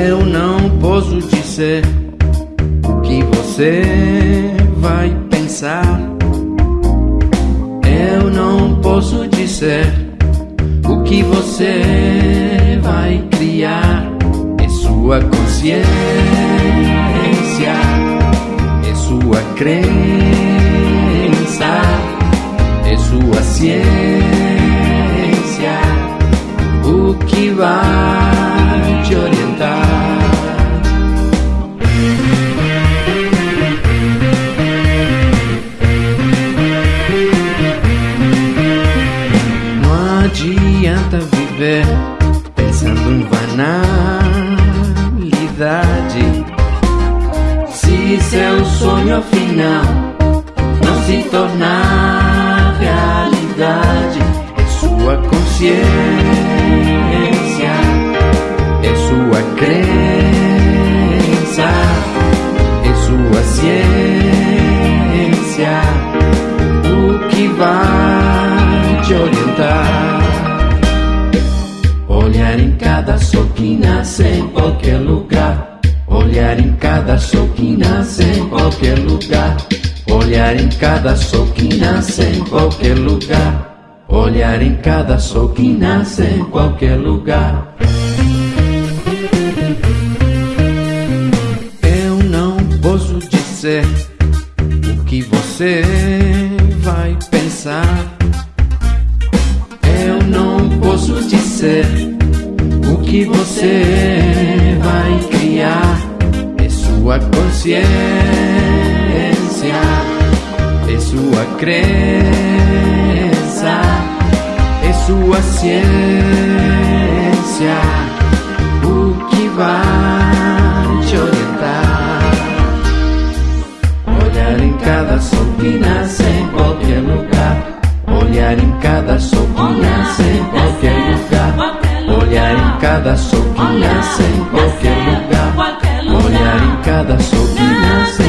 Eu não posso dizer o que você Eu não posso dizer o que você vai criar. É sua consciência, é sua crença, é sua ciência. O que vai te orientar? Viver pensando em banalidade. Se seu sonho afinal não se tornar realidade, é sua consciência, é sua crença, é sua ciência o que vai te orientar. Olhar em cada sol que nasce em qualquer lugar. Olhar em cada sol que nasce em qualquer lugar. Olhar em cada sol que nasce em qualquer lugar. Olhar em cada sol que nasce em qualquer lugar. Eu não posso dizer o que você vai pensar. Eu não posso dizer o que você vai criar. É sua consciência, é sua crença, é sua ciência. O que vai te orientar? Olhar em cada sol que nasce em qualquer lugar. Olhar em cada soquina en cualquier lugar. Olhar em cada soquina